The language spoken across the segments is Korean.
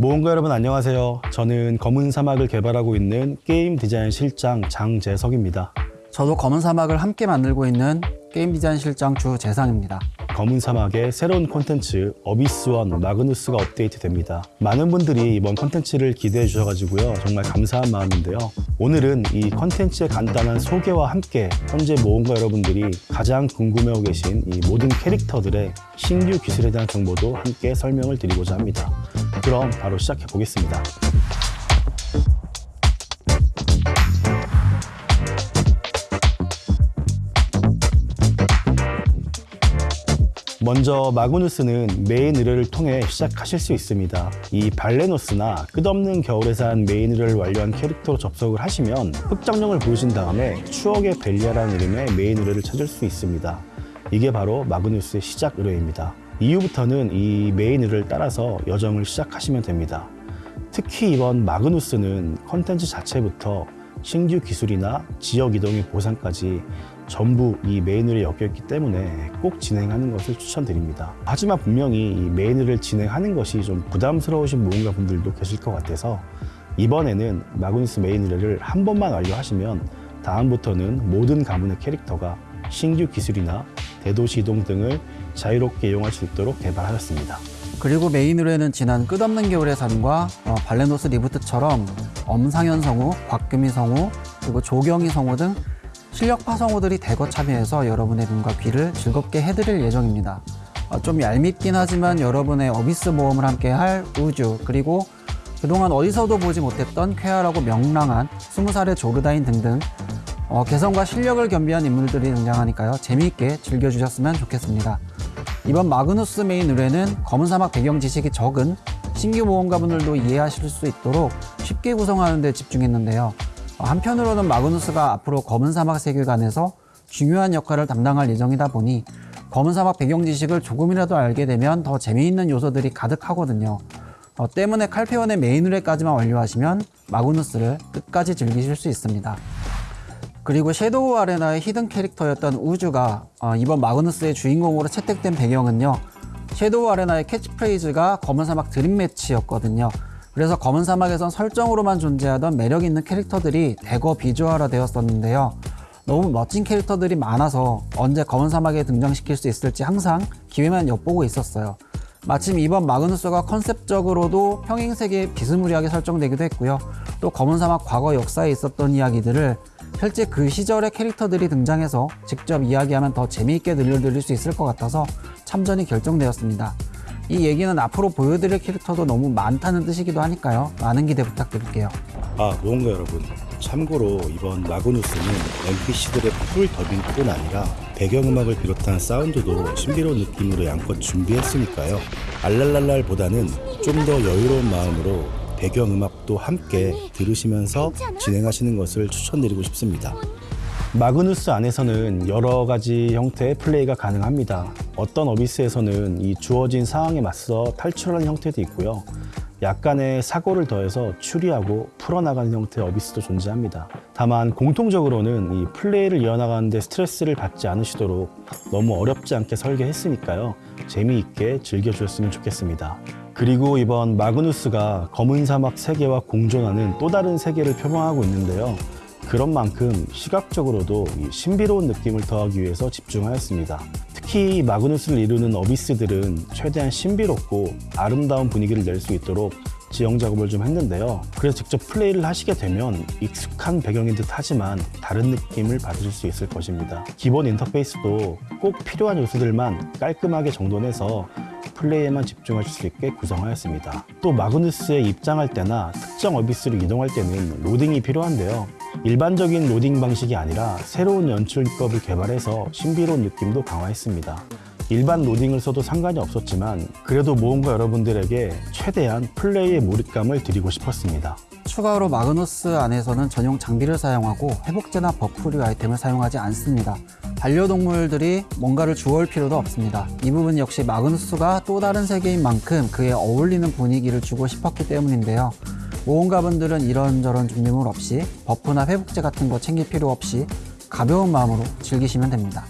모험가 여러분 안녕하세요. 저는 검은 사막을 개발하고 있는 게임 디자인 실장 장재석입니다. 저도 검은 사막을 함께 만들고 있는 게임 디자인 실장 주재상입니다. 검은 사막의 새로운 콘텐츠 어비스원 마그누스가 업데이트됩니다. 많은 분들이 이번 콘텐츠를 기대해 주셔가지고요. 정말 감사한 마음인데요. 오늘은 이 콘텐츠의 간단한 소개와 함께 현재 모험가 여러분들이 가장 궁금해하고 계신 이 모든 캐릭터들의 신규 기술에 대한 정보도 함께 설명을 드리고자 합니다. 그럼 바로 시작해 보겠습니다. 먼저 마그누스는 메인 의뢰를 통해 시작하실 수 있습니다. 이 발레노스나 끝없는 겨울에서 한 메인 의뢰를 완료한 캐릭터로 접속을 하시면 흑정령을 보여준 다음에 추억의 벨리아라는 이름의 메인 의뢰를 찾을 수 있습니다. 이게 바로 마그누스의 시작 의뢰입니다. 이후부터는 이 메인 의뢰를 따라서 여정을 시작하시면 됩니다. 특히 이번 마그누스는 컨텐츠 자체부터 신규 기술이나 지역 이동의 보상까지 전부 이 메인에 엮였기 때문에 꼭 진행하는 것을 추천드립니다. 하지만 분명히 이 메인을 진행하는 것이 좀 부담스러우신 모험가 분들도 계실 것 같아서 이번에는 마그누스 메인 의뢰를 한 번만 완료하시면 다음부터는 모든 가문의 캐릭터가 신규 기술이나 대도시 이동 등을 자유롭게 이용할 수 있도록 개발하였습니다. 그리고 메인 의뢰는 지난 끝없는 겨울의 산과 어, 발레노스 리부트처럼 엄상현 성우, 곽금희 성우, 그리고 조경희 성우 등 실력파 성우들이 대거 참여해서 여러분의 눈과 귀를 즐겁게 해드릴 예정입니다. 어, 좀 얄밉긴 하지만 여러분의 어비스 모험을 함께 할 우주 그리고 그동안 어디서도 보지 못했던 쾌활하고 명랑한 스무 살의 조르다인 등등 어, 개성과 실력을 겸비한 인물들이 등장하니까요 재미있게 즐겨주셨으면 좋겠습니다. 이번 마그누스 메인 의뢰는 검은 사막 배경 지식이 적은 신규 모험가분들도 이해하실 수 있도록 쉽게 구성하는 데 집중했는데요. 어, 한편으로는 마그누스가 앞으로 검은 사막 세계관에서 중요한 역할을 담당할 예정이다 보니 검은 사막 배경 지식을 조금이라도 알게 되면 더 재미있는 요소들이 가득하거든요. 어, 때문에 칼페온의 메인 의뢰까지만 완료하시면 마그누스를 끝까지 즐기실 수 있습니다. 그리고 섀도우 아레나의 hidden 캐릭터였던 우주가 어, 이번 마그누스의 주인공으로 채택된 배경은요. 섀도우 아레나의 캐치프레이즈가 검은 사막 dream match였거든요. 그래서 검은 사막에선 설정으로만 존재하던 매력 있는 캐릭터들이 대거 비주얼화 되었었는데요. 너무 멋진 캐릭터들이 많아서 언제 검은 사막에 등장시킬 수 있을지 항상 기회만 엿보고 있었어요. 마침 이번 마그누스가 컨셉적으로도 평행세계에 비스무리하게 설정되기도 했고요. 또 검은 사막 과거 역사에 있었던 이야기들을 실제 그 시절의 캐릭터들이 등장해서 직접 이야기하면 더 재미있게 들려드릴 수 있을 것 같아서 참전이 결정되었습니다. 이 얘기는 앞으로 보여드릴 캐릭터도 너무 많다는 뜻이기도 하니까요. 많은 기대 부탁드릴게요. 아, 모험가 여러분. 참고로 이번 마그누스는 NPC들의 풀 더빙뿐 아니라 배경음악을 비롯한 사운드도 신비로운 느낌으로 양껏 준비했으니까요. 알랄랄랄보다는 좀 더 여유로운 마음으로 배경음악도 함께 들으시면서 진행하시는 것을 추천드리고 싶습니다. 마그누스 안에서는 여러 가지 형태의 플레이가 가능합니다. 어떤 어비스에서는 이 주어진 상황에 맞서 탈출하는 형태도 있고요. 약간의 사고를 더해서 추리하고 풀어나가는 형태의 어비스도 존재합니다. 다만 공통적으로는 이 플레이를 이어나가는데 스트레스를 받지 않으시도록 너무 어렵지 않게 설계했으니까요. 재미있게 즐겨주셨으면 좋겠습니다. 그리고 이번 마그누스가 검은 사막 세계와 공존하는 또 다른 세계를 표방하고 있는데요. 그런 만큼 시각적으로도 신비로운 느낌을 더하기 위해서 집중하였습니다. 특히 마그누스를 이루는 어비스들은 최대한 신비롭고 아름다운 분위기를 낼 수 있도록 지형 작업을 좀 했는데요. 그래서 직접 플레이를 하시게 되면 익숙한 배경인 듯 하지만 다른 느낌을 받으실 수 있을 것입니다. 기본 인터페이스도 꼭 필요한 요소들만 깔끔하게 정돈해서 플레이에만 집중하실 수 있게 구성하였습니다. 또 마그누스에 입장할 때나 특정 어비스로 이동할 때는 로딩이 필요한데요. 일반적인 로딩 방식이 아니라 새로운 연출 기법을 개발해서 신비로운 느낌도 강화했습니다. 일반 로딩을 써도 상관이 없었지만 그래도 모험가 여러분들에게 최대한 플레이의 몰입감을 드리고 싶었습니다. 추가로 마그누스 안에서는 전용 장비를 사용하고 회복제나 buff류 아이템을 사용하지 않습니다. 반려동물들이 뭔가를 주워올 필요도 없습니다. 이 부분 역시 마그누스가 또 다른 세계인 만큼 그에 어울리는 분위기를 주고 싶었기 때문인데요. 모험가분들은 이런저런 준비물 없이 buff나 회복제 같은 거 챙길 필요 없이 가벼운 마음으로 즐기시면 됩니다.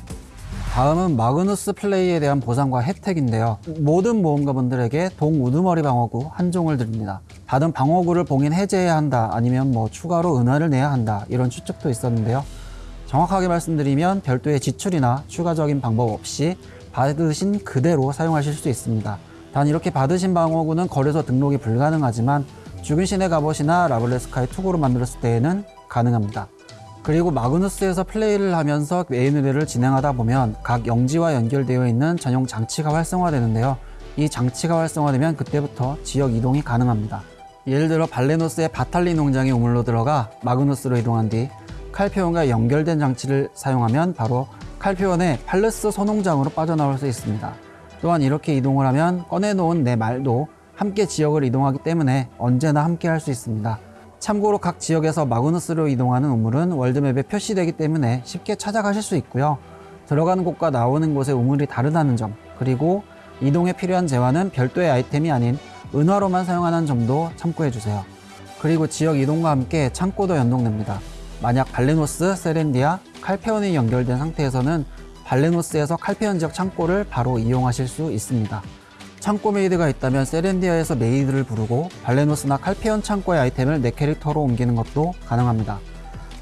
다음은 마그누스 플레이에 대한 보상과 혜택인데요. 모든 모험가분들에게 동 우두머리 방어구 한 종을 드립니다. 받은 방어구를 봉인 해제해야 한다, 아니면 뭐 추가로 은화를 내야 한다, 이런 추측도 있었는데요. 정확하게 말씀드리면 별도의 지출이나 추가적인 방법 없이 받으신 그대로 사용하실 수 있습니다. 단 이렇게 받으신 방어구는 거래소 등록이 불가능하지만 죽은 신의 갑옷이나 라블레스카의 투구로 만들었을 때에는 가능합니다. 그리고 마그누스에서 플레이를 하면서 메인 의뢰를 진행하다 보면 각 영지와 연결되어 있는 전용 장치가 활성화되는데요. 이 장치가 활성화되면 그때부터 지역 이동이 가능합니다. 예를 들어 발레노스의 바탈리 농장에 우물로 들어가 마그누스로 이동한 뒤 칼피온과 연결된 장치를 사용하면 바로 칼피온의 팔르스 소농장으로 빠져나올 수 있습니다. 또한 이렇게 이동을 하면 꺼내놓은 내 말도 함께 지역을 이동하기 때문에 언제나 함께 할 수 있습니다. 참고로 각 지역에서 마그누스로 이동하는 우물은 월드맵에 표시되기 때문에 쉽게 찾아가실 수 있고요. 들어가는 곳과 나오는 곳의 우물이 다르다는 점, 그리고 이동에 필요한 재화는 별도의 아이템이 아닌 은화로만 사용하는 점도 참고해 주세요. 그리고 지역 이동과 함께 창고도 연동됩니다. 만약 발레노스, 세렌디아, 칼페온이 연결된 상태에서는 발레노스에서 칼페온 지역 창고를 바로 이용하실 수 있습니다. 창고 메이드가 있다면 세렌디아에서 메이드를 부르고 발레노스나 칼페온 창고의 아이템을 내 캐릭터로 옮기는 것도 가능합니다.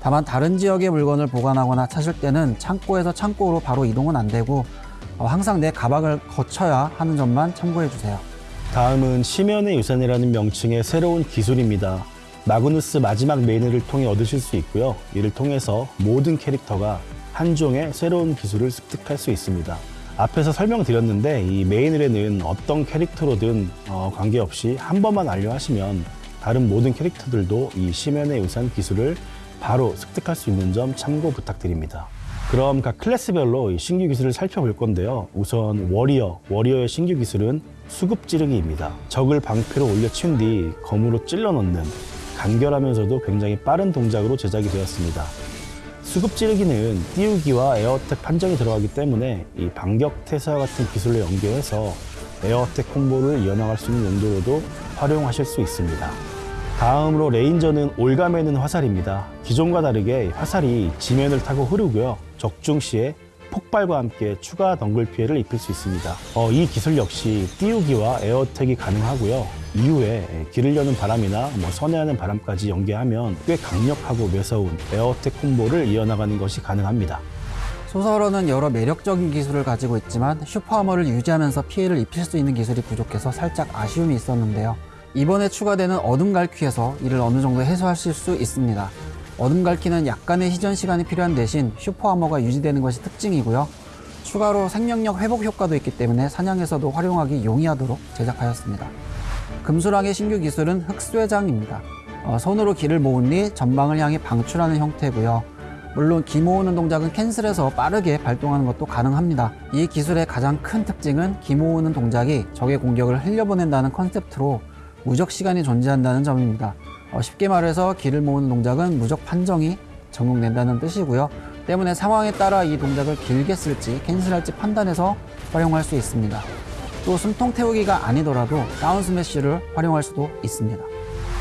다만 다른 지역의 물건을 보관하거나 찾을 때는 창고에서 창고로 바로 이동은 안 되고 어, 항상 내 가방을 거쳐야 하는 점만 참고해 주세요. 다음은 심연의 유산이라는 명칭의 새로운 기술입니다. 마그누스 마지막 메인을 통해 얻으실 수 있고요. 이를 통해서 모든 캐릭터가 한 종의 새로운 기술을 습득할 수 있습니다. 앞에서 설명드렸는데 이 메인을에는 어떤 캐릭터로든 어, 관계없이 한 번만 완료하시면 다른 모든 캐릭터들도 이 심연의 유산 기술을 바로 습득할 수 있는 점 참고 부탁드립니다. 그럼 각 클래스별로 이 신규 기술을 살펴볼 건데요. 우선 워리어, 워리어의 신규 기술은 수급 찌르기입니다. 적을 방패로 올려친 뒤 검으로 찔러 넣는 간결하면서도 굉장히 빠른 동작으로 제작이 되었습니다. 수급 찌르기는 띄우기와 air attack 판정이 들어가기 때문에 이 반격 태세와 같은 기술로 연계해서 air attack 콤보를 이어나갈 수 있는 용도로도 활용하실 수 있습니다. 다음으로 레인저는 옭아매는 화살입니다. 기존과 다르게 화살이 지면을 타고 흐르고요. 적중 시에 폭발과 함께 추가 덩굴 피해를 입힐 수 있습니다. 어, 이 기술 역시 띄우기와 air attack이 가능하고요. 이후에 길을 여는 바람이나 뭐 선회하는 바람까지 연계하면 꽤 강력하고 매서운 air attack 콤보를 이어나가는 것이 가능합니다. 소설어는 여러 매력적인 기술을 가지고 있지만 슈퍼하머를 유지하면서 피해를 입힐 수 있는 기술이 부족해서 살짝 아쉬움이 있었는데요. 이번에 추가되는 어둠 갈퀴에서 이를 어느 정도 해소하실 수 있습니다. 어둠 갈퀴는 약간의 희전 시간이 필요한 대신 슈퍼하머가 유지되는 것이 특징이고요. 추가로 생명력 회복 효과도 있기 때문에 사냥에서도 활용하기 용이하도록 제작하였습니다. 금수랑의 신규 기술은 흑쇠장입니다. 어, 손으로 기를 모은 뒤 전방을 향해 방출하는 형태고요. 물론 기 모으는 동작은 cancel해서 빠르게 발동하는 것도 가능합니다. 이 기술의 가장 큰 특징은 기 모으는 동작이 적의 공격을 흘려보낸다는 컨셉트로 무적 시간이 존재한다는 점입니다. 어, 쉽게 말해서 기를 모으는 동작은 무적 판정이 적용된다는 뜻이고요. 때문에 상황에 따라 이 동작을 길게 쓸지 cancel할지 판단해서 활용할 수 있습니다. 또 숨통 태우기가 아니더라도 down smash를 활용할 수도 있습니다.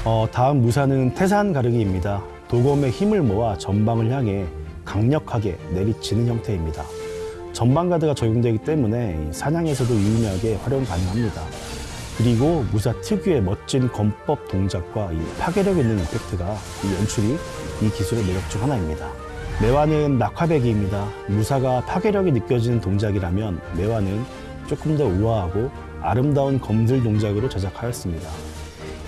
어, 다음 무사는 태산 가르기입니다. 도검의 힘을 모아 전방을 향해 강력하게 내리치는 형태입니다. 전방 가드가 적용되기 때문에 이 사냥에서도 유용하게 활용 가능합니다. 그리고 무사 특유의 멋진 검법 동작과 이 파괴력 있는 임팩트가 이 연출이 이 기술의 매력 중 하나입니다. 매화는 낙화배기입니다. 무사가 파괴력이 느껴지는 동작이라면 매화는 조금 더 우아하고 아름다운 검술 동작으로 제작하였습니다.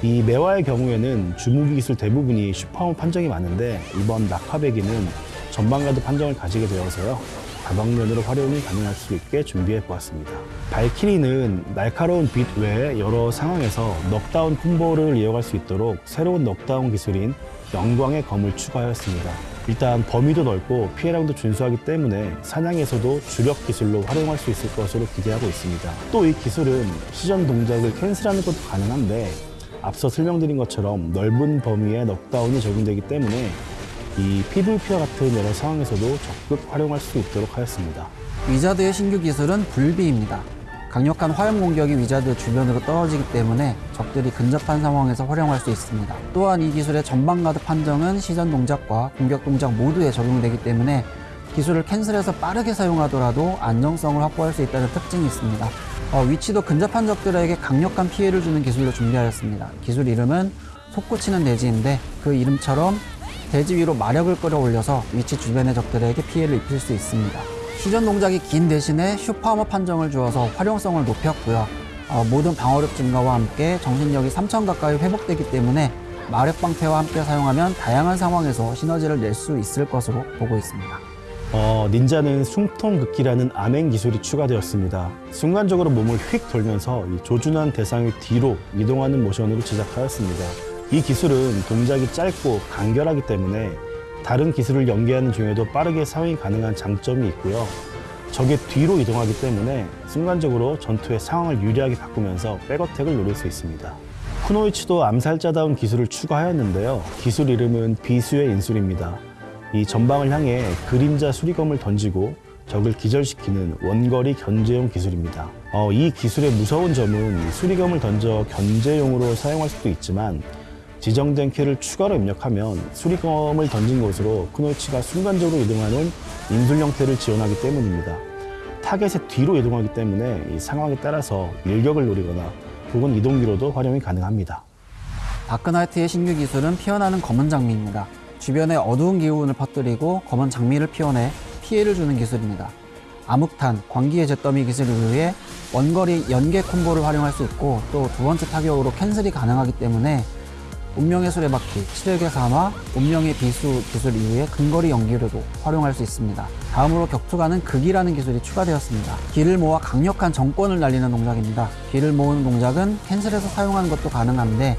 이 매화의 경우에는 주무기 기술 대부분이 super armor 판정이 많은데 이번 낙화베기는 전방가드 판정을 가지게 되어서요. 다방면으로 활용이 가능할 수 있게 준비해 보았습니다. 발키리는 날카로운 빛 외에 여러 상황에서 knockdown combo를 이어갈 수 있도록 새로운 knockdown 기술인 영광의 검을 추가하였습니다. 일단 범위도 넓고 피해량도 준수하기 때문에 사냥에서도 주력 기술로 활용할 수 있을 것으로 기대하고 있습니다. 또 이 기술은 시전 동작을 cancel하는 것도 가능한데 앞서 설명드린 것처럼 넓은 범위의 knockdown이 적용되기 때문에 이 PVP와 같은 여러 상황에서도 적극 활용할 수 있도록 하였습니다. 위자드의 신규 기술은 불비입니다. 강력한 화염 공격이 위자드 주변으로 떨어지기 때문에 적들이 근접한 상황에서 활용할 수 있습니다. 또한 이 기술의 전방 가드 판정은 시전 동작과 공격 동작 모두에 적용되기 때문에 기술을 cancel해서 빠르게 사용하더라도 안정성을 확보할 수 있다는 특징이 있습니다. 어, 위치도 근접한 적들에게 강력한 피해를 주는 기술로 준비하였습니다. 기술 이름은 솟구치는 대지인데 그 이름처럼 대지 위로 마력을 끌어올려서 위치 주변의 적들에게 피해를 입힐 수 있습니다. 시전 동작이 긴 대신에 슈퍼하머 판정을 주어서 활용성을 높였고요. 어, 모든 방어력 증가와 함께 정신력이 3천 가까이 회복되기 때문에 마력 방패와 함께 사용하면 다양한 상황에서 시너지를 낼 수 있을 것으로 보고 있습니다. 어, 닌자는 숨통긋기라는 암행 기술이 추가되었습니다. 순간적으로 몸을 휙 돌면서 이 조준한 대상의 뒤로 이동하는 모션으로 제작하였습니다. 이 기술은 동작이 짧고 간결하기 때문에 다른 기술을 연계하는 중에도 빠르게 사용이 가능한 장점이 있고요. 적의 뒤로 이동하기 때문에 순간적으로 전투의 상황을 유리하게 바꾸면서 back attack을 노릴 수 있습니다. 쿠노이치도 암살자다운 기술을 추가하였는데요. 기술 이름은 비수의 인술입니다. 이 전방을 향해 그림자 수리검을 던지고 적을 기절시키는 원거리 견제용 기술입니다. 어, 이 기술의 무서운 점은 수리검을 던져 견제용으로 사용할 수도 있지만 지정된 키를 추가로 입력하면 수리검을 던진 곳으로 쿠노이치가 순간적으로 이동하는 인술 형태를 지원하기 때문입니다. 타겟의 뒤로 이동하기 때문에 이 상황에 따라서 일격을 노리거나 혹은 이동기로도 활용이 가능합니다. 다크나이트의 신규 기술은 피어나는 검은 장미입니다. 주변에 어두운 기운을 퍼뜨리고 검은 장미를 피워내 피해를 주는 기술입니다. 암흑탄, 광기의 잿더미 기술 이후에 원거리 연계 combo를 활용할 수 있고 또 두 번째 타격으로 cancel이 가능하기 때문에 운명의 수레바퀴, 칠흑의 산화, 운명의 비수 기술 이후에 근거리 연계로도 활용할 수 있습니다. 다음으로 격투가는 극이라는 기술이 추가되었습니다. 기를 모아 강력한 정권을 날리는 동작입니다. 기를 모으는 동작은 cancel해서 사용하는 것도 가능한데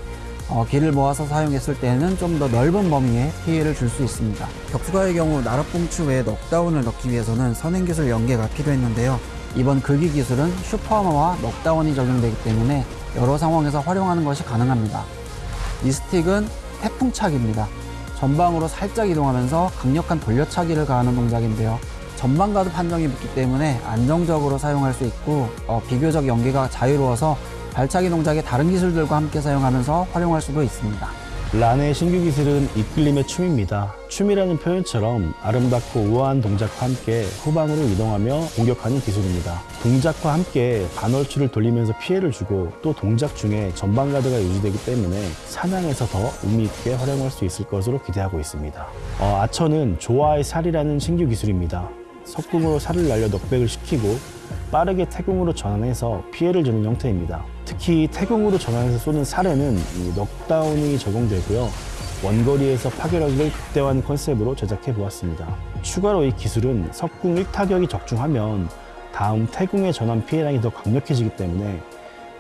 어, 기를 모아서 사용했을 때는 좀 더 넓은 범위에 피해를 줄 수 있습니다. 격투가의 경우 나락봉추 외에 넉다운을 넣기 위해서는 선행기술 연계가 필요했는데요. 이번 극이 기술은 슈퍼하머와 넉다운이 적용되기 때문에 여러 상황에서 활용하는 것이 가능합니다. 이 스틱은 태풍차기입니다. 전방으로 살짝 이동하면서 강력한 돌려차기를 가하는 동작인데요. 전방 가드 판정이 붙기 때문에 안정적으로 사용할 수 있고 어, 비교적 연계가 자유로워서 발차기 동작의 다른 기술들과 함께 사용하면서 활용할 수도 있습니다. 란의 신규 기술은 이끌림의 춤입니다. 춤이라는 표현처럼 아름답고 우아한 동작과 함께 후방으로 이동하며 공격하는 기술입니다. 동작과 함께 반월추를 돌리면서 피해를 주고 또 동작 중에 전방 가드가 유지되기 때문에 사냥에서 더 의미 있게 활용할 수 있을 것으로 기대하고 있습니다. 어, 아처는 조화의 살이라는 신규 기술입니다. 석궁으로 살을 날려 넉백을 시키고 빠르게 태궁으로 전환해서 피해를 주는 형태입니다. 특히 태궁으로 전환해서 쏘는 이 넉다운이 적용되고요. 원거리에서 파괴력을 극대화하는 컨셉으로 제작해 보았습니다. 추가로 이 기술은 석궁 1타격이 적중하면 다음 태궁의 전환 피해량이 더 강력해지기 때문에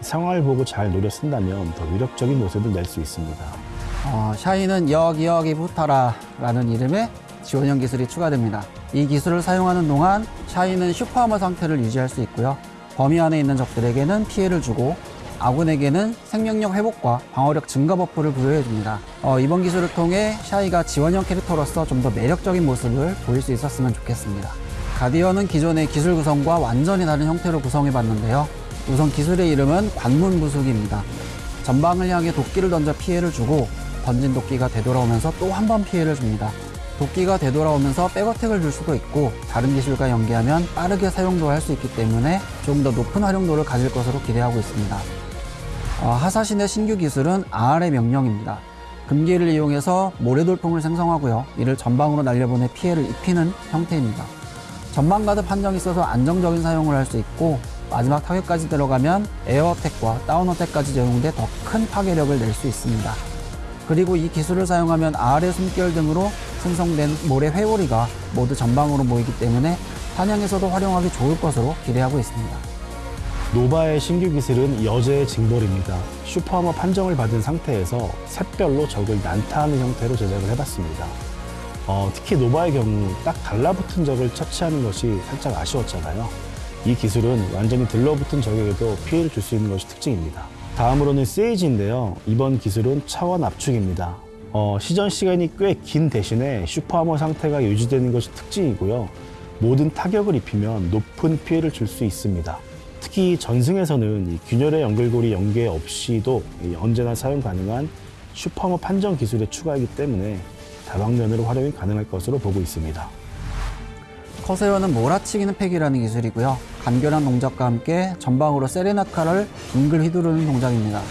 상황을 보고 잘 노려 쓴다면 더 위력적인 모습을 낼 수 있습니다. 어, 샤이는 여기 여기 붙어라 라는 이름의 지원형 기술이 추가됩니다. 이 기술을 사용하는 동안 샤이는 super armor 상태를 유지할 수 있고요. 범위 안에 있는 적들에게는 피해를 주고 아군에게는 생명력 회복과 방어력 증가 buff를 부여해줍니다. 어, 이번 기술을 통해 샤이가 지원형 캐릭터로서 좀 더 매력적인 모습을 보일 수 있었으면 좋겠습니다. 가디언은 기존의 기술 구성과 완전히 다른 형태로 구성해봤는데요. 우선 기술의 이름은 관문 부수기입니다. 전방을 향해 도끼를 던져 피해를 주고 던진 도끼가 되돌아오면서 또 한 번 피해를 줍니다. 도끼가 되돌아오면서 백어택을 줄 수도 있고 다른 기술과 연계하면 빠르게 사용도 할 수 있기 때문에 좀 더 높은 활용도를 가질 것으로 기대하고 있습니다. 어, 하사신의 신규 기술은 아알의 명령입니다. 금기를 이용해서 모래돌풍을 생성하고요. 이를 전방으로 날려보내 피해를 입히는 형태입니다. 전방 가드 판정이 있어서 안정적인 사용을 할 수 있고 마지막 타격까지 들어가면 에어어택과 다운어택까지 적용돼 더 큰 파괴력을 낼 수 있습니다. 그리고 이 기술을 사용하면 아알의 숨결 등으로 생성된 모래 회오리가 모두 전방으로 모이기 때문에 사냥에서도 활용하기 좋을 것으로 기대하고 있습니다. 노바의 신규 기술은 여제의 징벌입니다. super armor 판정을 받은 상태에서 샛별로 적을 난타하는 형태로 제작을 해봤습니다. 어, 특히 노바의 경우 딱 달라붙은 적을 처치하는 것이 살짝 아쉬웠잖아요. 이 기술은 완전히 들러붙은 적에게도 피해를 줄 수 있는 것이 특징입니다. 다음으로는 세이지인데요. 이번 기술은 차원 압축입니다. 어, 시전 시간이 꽤 긴 대신에 super armor 상태가 유지되는 것이 특징이고요. 모든 타격을 입히면 높은 피해를 줄 수 있습니다. 특히 전승에서는 이 균열의 연결고리 연계 없이도 이 언제나 사용 가능한 super armor 판정 기술의 추가이기 때문에 다방면으로 활용이 가능할 것으로 보고 있습니다. 커세어는 몰아치기는 팩이라는 기술이고요. 간결한 동작과 함께 전방으로 세레나카를 빙글 휘두르는 동작입니다.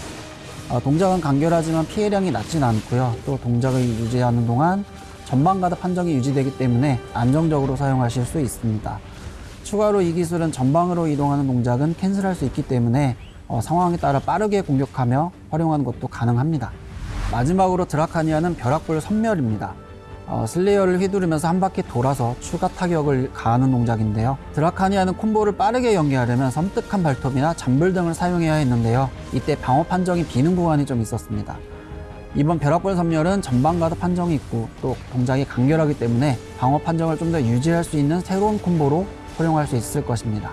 어, 동작은 간결하지만 피해량이 낮진 않고요. 또 동작을 유지하는 동안 전방 가드 판정이 유지되기 때문에 안정적으로 사용하실 수 있습니다. 추가로 이 기술은 전방으로 이동하는 동작은 cancel할 수 있기 때문에 어, 상황에 따라 빠르게 공격하며 활용하는 것도 가능합니다. 마지막으로 드라카니아는 벼락불 선멸입니다. 어, 슬레이어를 휘두르면서 한 바퀴 돌아서 추가 타격을 가하는 동작인데요. 드라카니아는 combo를 빠르게 연계하려면 섬뜩한 발톱이나 잠불 등을 사용해야 했는데요. 이때 방어 판정이 비는 구간이 좀 있었습니다. 이번 벼락불 선멸은 전방 가드 판정이 있고 또 동작이 간결하기 때문에 방어 판정을 좀 더 유지할 수 있는 새로운 combo로 활용할 수 있을 것입니다.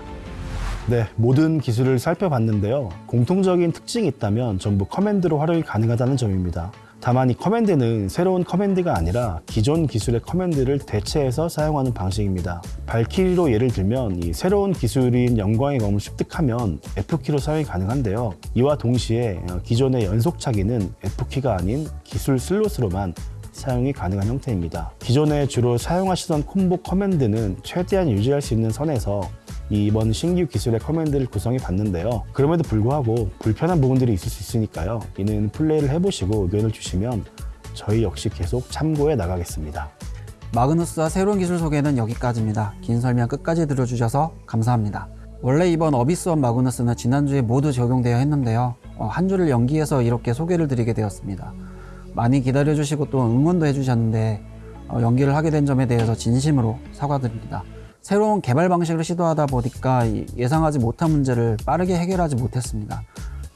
네, 모든 기술을 살펴봤는데요. 공통적인 특징이 있다면 전부 command로 활용이 가능하다는 점입니다. 다만 이 command는 새로운 command가 아니라 기존 기술의 command를 대체해서 사용하는 방식입니다. 발키리로 예를 들면 이 새로운 기술인 영광의 검을 습득하면 F키로 사용이 가능한데요. 이와 동시에 어, 기존의 연속차기는 F키가 아닌 기술 슬롯으로만 사용이 가능한 형태입니다. 기존에 주로 사용하시던 combo command는 최대한 유지할 수 있는 선에서 이번 신규 기술의 command를 구성해 봤는데요. 그럼에도 불구하고 불편한 부분들이 있을 수 있으니까요. 이는 플레이를 해보시고 의견을 주시면 저희 역시 계속 참고해 나가겠습니다. 마그누스와 새로운 기술 소개는 여기까지입니다. 긴 설명 끝까지 들어주셔서 감사합니다. 원래 이번 어비스원 마그누스는 지난주에 모두 적용되어야 했는데요. 어, 한 주를 연기해서 이렇게 소개를 드리게 되었습니다. 많이 기다려주시고 또 응원도 해주셨는데 어, 연기를 하게 된 점에 대해서 진심으로 사과드립니다. 새로운 개발 방식을 시도하다 보니까 이 예상하지 못한 문제를 빠르게 해결하지 못했습니다.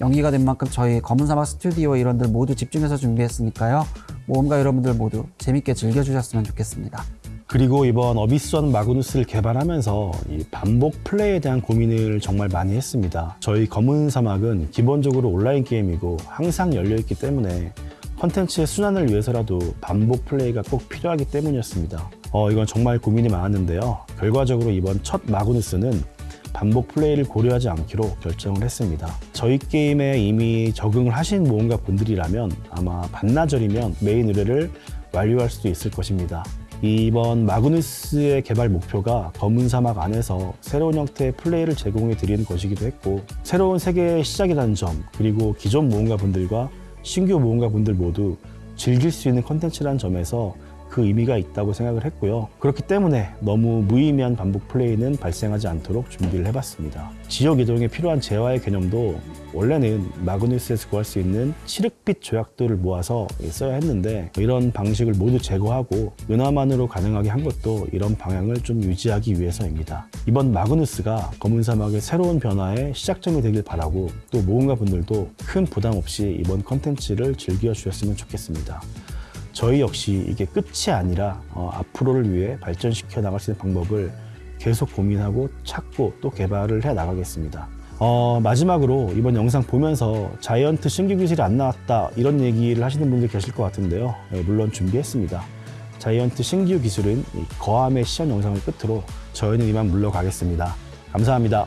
연기가 된 만큼 저희 검은사막 스튜디오 일원들 모두 집중해서 준비했으니까요. 모험가 여러분들 모두 재밌게 즐겨주셨으면 좋겠습니다. 그리고 이번 어비스원 마그누스를 개발하면서 이 반복 플레이에 대한 고민을 정말 많이 했습니다. 저희 검은 사막은 기본적으로 온라인 게임이고 항상 열려있기 때문에 컨텐츠의 순환을 위해서라도 반복 플레이가 꼭 필요하기 때문이었습니다. 어, 이건 정말 고민이 많았는데요. 결과적으로 이번 첫 마그누스는 반복 플레이를 고려하지 않기로 결정을 했습니다. 저희 게임에 이미 적응을 하신 모험가 분들이라면 아마 반나절이면 메인 의뢰를 완료할 수도 있을 것입니다. 이번 마그누스의 개발 목표가 검은 사막 안에서 새로운 형태의 플레이를 제공해 드리는 것이기도 했고 새로운 세계의 시작이라는 점 그리고 기존 모험가 분들과 신규 모험가 분들 모두 즐길 수 있는 컨텐츠라는 점에서 그 의미가 있다고 생각을 했고요. 그렇기 때문에 너무 무의미한 반복 플레이는 발생하지 않도록 준비를 해봤습니다. 지역 이동에 필요한 재화의 개념도 원래는 마그누스에서 구할 수 있는 칠흑빛 조약돌을 모아서 써야 했는데 이런 방식을 모두 제거하고 은화만으로 가능하게 한 것도 이런 방향을 좀 유지하기 위해서입니다. 이번 마그누스가 검은 사막의 새로운 변화의 시작점이 되길 바라고 또 모험가 분들도 큰 부담 없이 이번 컨텐츠를 즐겨 주셨으면 좋겠습니다. 저희 역시 이게 끝이 아니라 어, 앞으로를 위해 발전시켜 나갈 수 있는 방법을 계속 고민하고 찾고 또 개발을 해 나가겠습니다. 어, 마지막으로 이번 영상 보면서 자이언트 신규 기술이 안 나왔다 이런 얘기를 하시는 분들 계실 것 같은데요. 예, 물론 준비했습니다. 자이언트 신규 기술은 이 거함의 시연 영상을 끝으로 저희는 이만 물러가겠습니다. 감사합니다.